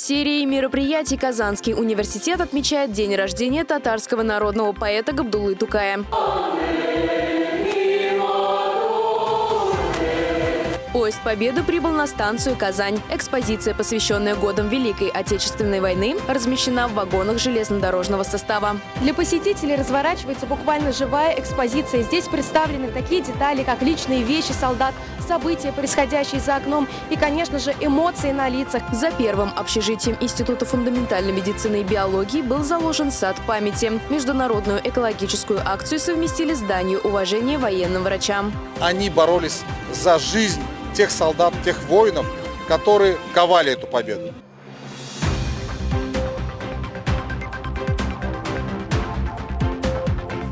серии мероприятий Казанский университет отмечает день рождения татарского народного поэта Габдуллы Тукая. Поезд Победы прибыл на станцию Казань. Экспозиция, посвященная годам Великой Отечественной войны, размещена в вагонах железнодорожного состава. Для посетителей разворачивается буквально живая экспозиция. Здесь представлены такие детали, как личные вещи солдат, события, происходящие за окном и, конечно же, эмоции на лицах. За первым общежитием Института фундаментальной медицины и биологии был заложен сад памяти. Международную экологическую акцию совместили с Данью уважения военным врачам. Они боролись за жизнь тех солдат, тех воинов, которые ковали эту победу.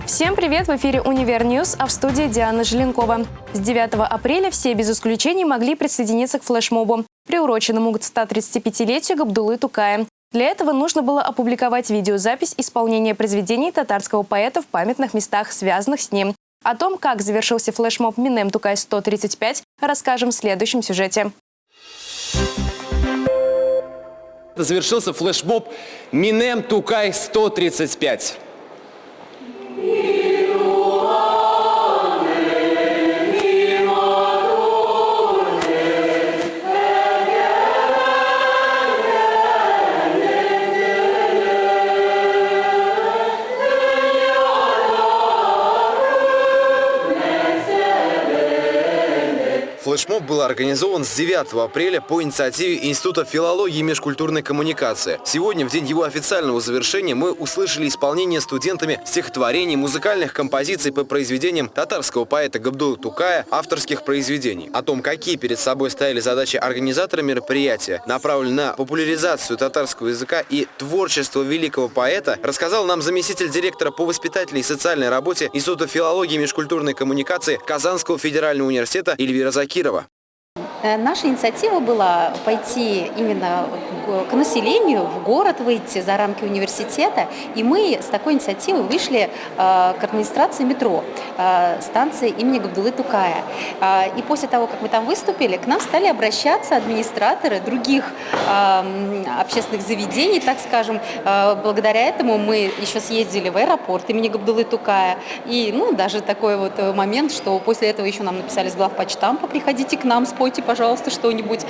Всем привет! В эфире «Univer News», а в студии Диана Желенкова. С 9 апреля все без исключений могли присоединиться к флешмобу, приуроченному к 135-летию Габдуллы Тукая. Для этого нужно было опубликовать видеозапись исполнения произведений татарского поэта в памятных местах, связанных с ним. О том, как завершился флешмоб Минем Тукай-135, расскажем в следующем сюжете. Завершился флешмоб Минем Тукай-135. Был организован с 9 апреля по инициативе Института филологии и межкультурной коммуникации. Сегодня, в день его официального завершения, мы услышали исполнение студентами стихотворений, музыкальных композиций по произведениям татарского поэта Габдулы Тукая, авторских произведений. О том, какие перед собой стояли задачи организатора мероприятия, направленные на популяризацию татарского языка и творчество великого поэта, рассказал нам заместитель директора по воспитательной и социальной работе Института филологии и межкультурной коммуникации Казанского федерального университета Эльвира Закирова. Э, наша инициатива была пойти именно к населению, в город выйти за рамки университета. И мы с такой инициативой вышли э, к администрации метро, э, станции имени Габдулы Тукая. И после того, как мы там выступили, к нам стали обращаться администраторы других общественных заведений, так скажем. Благодаря этому мы еще съездили в аэропорт имени Габдулы Тукая. И ну, даже такой вот момент, что после этого еще нам написали с главпочтампа, приходите к нам, спойте, пожалуйста, что-нибудь.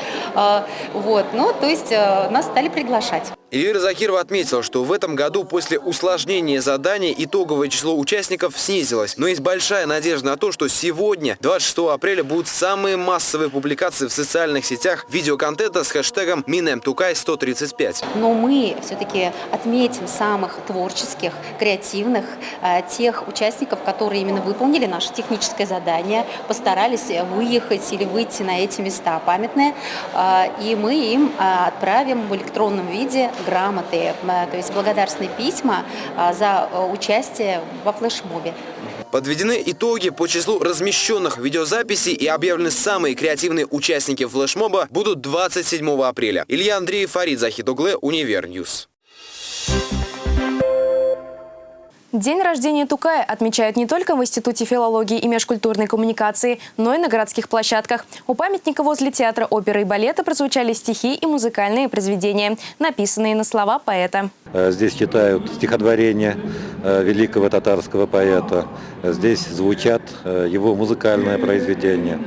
Вот, ну, то есть нас стали приглашать. Эльвира Закирова отметила, что в этом году после усложнения заданий итоговое число участников снизилось. Но есть большая надежда на то, что сегодня, 26 апреля, будут самые массовые публикации в социальных сетях видеоконтента с хэштегом МинемТукай135. Но мы все-таки отметим самых творческих, креативных, э, тех участников, которые именно выполнили наше техническое задание, постарались выехать или выйти на эти места памятные, э, и мы им э, отправим в электронном виде грамоты, то есть благодарственные письма а, за э, участие во флешмобе. Подведены итоги по числу размещенных видеозаписей и объявлены самые креативные участники флешмоба будут 27 апреля. Илья Андреев, Фарид Загидуллин, Univer News. День рождения Тукая отмечают не только в Институте филологии и межкультурной коммуникации, но и на городских площадках. У памятника возле театра оперы и балета прозвучали стихи и музыкальные произведения, написанные на слова поэта. Э, здесь читают стихотворения э, великого татарского поэта. Здесь звучат э, его музыкальные произведения.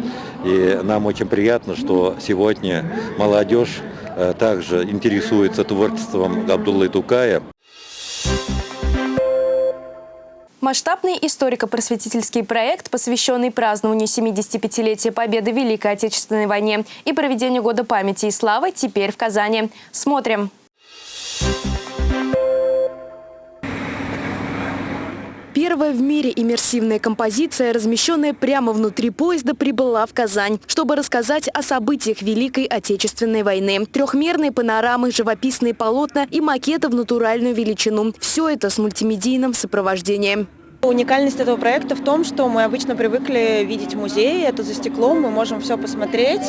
И нам очень приятно, что сегодня молодежь также интересуется творчеством Абдуллы Тукая. Масштабный историко-просветительский проект, посвященный празднованию 75-летия Победы в Великой Отечественной войне и проведению Года памяти и славы, теперь в Казани. Смотрим. Первая в мире иммерсивная композиция, размещенная прямо внутри поезда, прибыла в Казань, чтобы рассказать о событиях Великой Отечественной войны. Трехмерные панорамы, живописные полотна и макеты в натуральную величину. Все это с мультимедийным сопровождением. Уникальность этого проекта в том, что мы обычно привыкли видеть музей, это за стеклом, мы можем все посмотреть,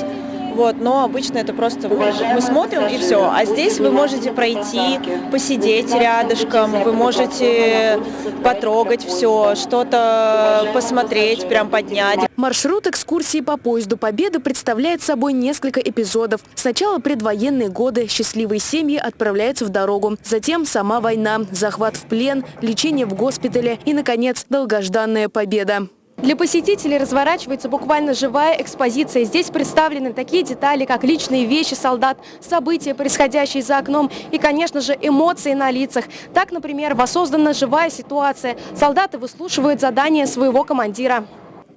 вот, но обычно это просто мы смотрим и все. А здесь вы можете пройти, посидеть рядышком, вы можете потрогать все, что-то посмотреть, прям поднять. Маршрут экскурсии по поезду Победы представляет собой несколько эпизодов. Сначала предвоенные годы, счастливые семьи отправляются в дорогу. Затем сама война, захват в плен, лечение в госпитале и, наконец, долгожданная победа. Для посетителей разворачивается буквально живая экспозиция. Здесь представлены такие детали, как личные вещи солдат, события, происходящие за окном и, конечно же, эмоции на лицах. Так, например, воссоздана живая ситуация. Солдаты выслушивают задания своего командира.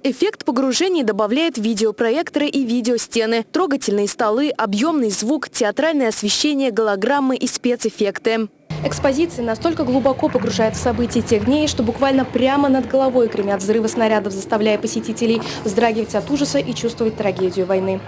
Эффект погружения добавляет видеопроекторы и видеостены, трогательные столы, объемный звук, театральное освещение, голограммы и спецэффекты. Экспозиция настолько глубоко погружает в события тех дней, что буквально прямо над головой гремят взрывы снарядов, заставляя посетителей вздрагивать от ужаса и чувствовать трагедию войны.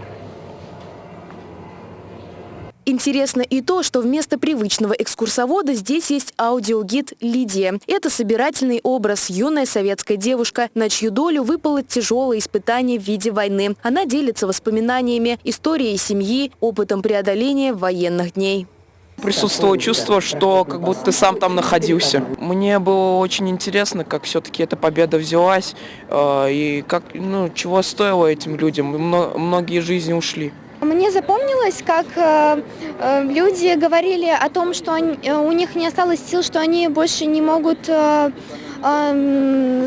Интересно и то, что вместо привычного экскурсовода здесь есть аудиогид «Лидия». Это собирательный образ, юная советская девушка, на чью долю выпало тяжелое испытание в виде войны. Она делится воспоминаниями, историей семьи, опытом преодоления военных дней. Присутствовало чувство, что как будто ты сам там находился. Мне было очень интересно, как все-таки эта победа взялась э, и как, ну, чего стоило этим людям. Многие жизни ушли. Мне запомнилось, как э, э, люди говорили о том, что они, э, у них не осталось сил, что они больше не могут э,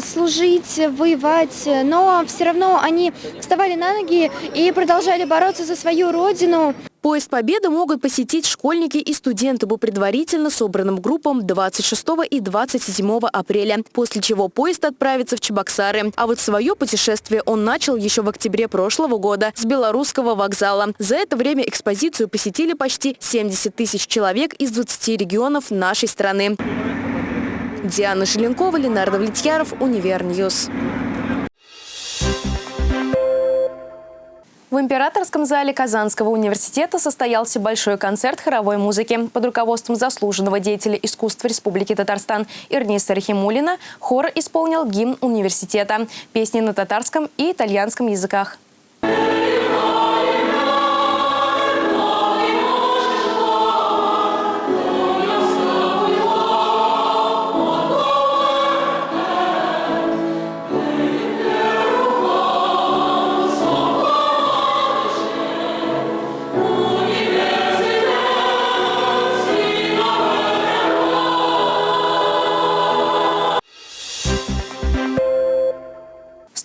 служить, воевать, но все равно они вставали на ноги и продолжали бороться за свою родину. Поезд Победы могут посетить школьники и студенты по предварительно собранным группам 26 и 27 апреля, после чего поезд отправится в Чебоксары. А вот свое путешествие он начал еще в октябре прошлого года с белорусского вокзала. За это время экспозицию посетили почти 70 тысяч человек из 20 регионов нашей страны. Диана Желенкова, Ленар Давлетьяров, Univer News. В Императорском зале Казанского университета состоялся большой концерт хоровой музыки. Под руководством заслуженного деятеля искусства Республики Татарстан Ирниса Рахимуллина хор исполнил гимн университета, песни на татарском и итальянском языках.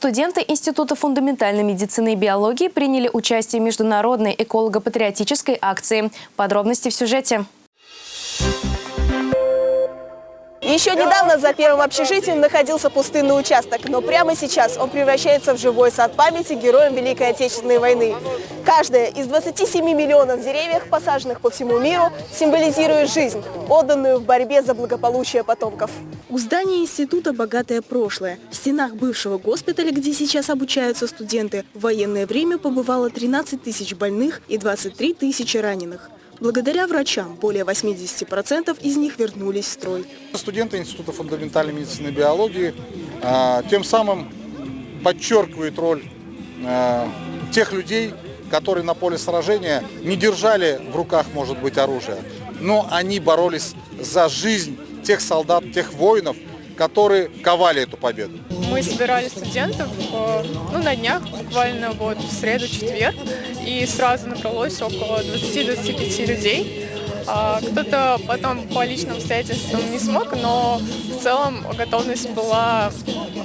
Студенты Института фундаментальной медицины и биологии приняли участие в международной эколого-патриотической акции. Подробности в сюжете. Еще недавно за первым общежитием находился пустынный участок, но прямо сейчас он превращается в живой сад памяти героям Великой Отечественной войны. Каждая из 27 миллионов деревьев, посаженных по всему миру, символизирует жизнь, отданную в борьбе за благополучие потомков. У здания института богатое прошлое. В стенах бывшего госпиталя, где сейчас обучаются студенты, в военное время побывало 13 тысяч больных и 23 тысячи раненых. Благодаря врачам более 80% из них вернулись в строй. Студенты Института фундаментальной медицины и биологии а, тем самым подчеркивают роль а, тех людей, которые на поле сражения не держали в руках, может быть, оружие, но они боролись за жизнь тех солдат, тех воинов, которые ковали эту победу. Мы собирали студентов э, ну, на днях, буквально вот в среду-четверг, и сразу набралось около 20-25 людей. А, кто-то потом по личным обстоятельствам не смог, но в целом готовность была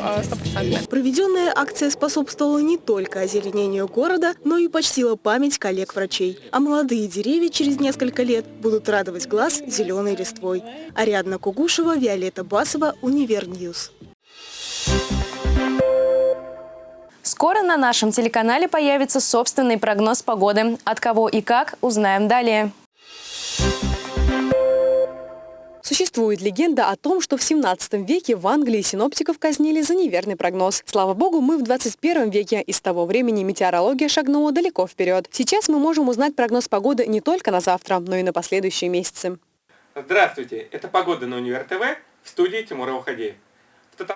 а, стопроцентная. Проведенная акция способствовала не только озеленению города, но и почтила память коллег-врачей. А молодые деревья через несколько лет будут радовать глаз зеленой листвой. Ариадна Кугушева, Виолетта Басова, Univer News. Скоро на нашем телеканале появится собственный прогноз погоды. От кого и как, узнаем далее. Существует легенда о том, что в 17 веке в Англии синоптиков казнили за неверный прогноз. Слава богу, мы в 21 веке, и с того времени метеорология шагнула далеко вперед. Сейчас мы можем узнать прогноз погоды не только на завтра, но и на последующие месяцы. Здравствуйте, это «Погода на Универ ТВ» в студии Тимура Уходеев.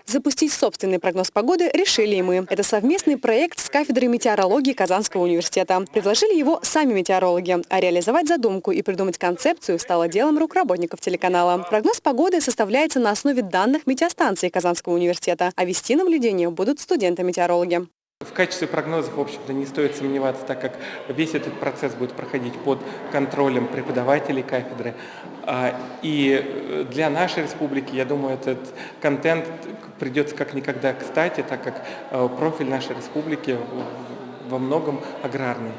Запустить собственный прогноз погоды решили и мы. Это совместный проект с кафедрой метеорологии Казанского университета. Предложили его сами метеорологи, а реализовать задумку и придумать концепцию стало делом рук работников телеканала. Прогноз погоды составляется на основе данных метеостанции Казанского университета, а вести наблюдения будут студенты-метеорологи. В качестве прогнозов, в общем-то, не стоит сомневаться, так как весь этот процесс будет проходить под контролем преподавателей кафедры. А, и э, для нашей республики, я думаю, этот контент придется как никогда кстати, так как э, профиль нашей республики во многом аграрный.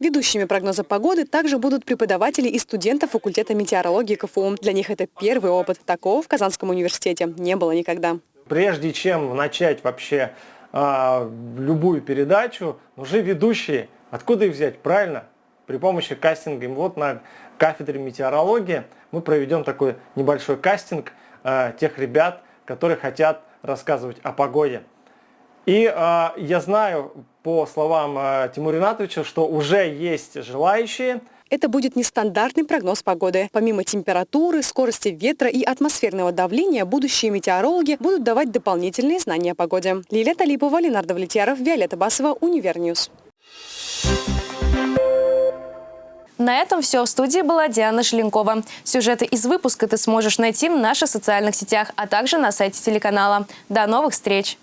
Ведущими прогноза погоды также будут преподаватели и студенты факультета метеорологии КФУ. Для них это первый опыт. Такого в Казанском университете не было никогда. Прежде чем начать вообще а, любую передачу, нужны ведущие. Откуда их взять? Правильно, при помощи кастинга. И вот на кафедре метеорологии мы проведем такой небольшой кастинг а, тех ребят, которые хотят рассказывать о погоде. И э, я знаю по словам э, Тимура Ринатовича, что уже есть желающие – это будет нестандартный прогноз погоды. Помимо температуры, скорости ветра и атмосферного давления, будущие метеорологи будут давать дополнительные знания о погоде. Лилия Талипова, Ленар Давлетьяров, Виолетта Басова, Univer News. На этом все. В студии была Диана Шеленкова. Сюжеты из выпуска ты сможешь найти в наших социальных сетях, а также на сайте телеканала. До новых встреч!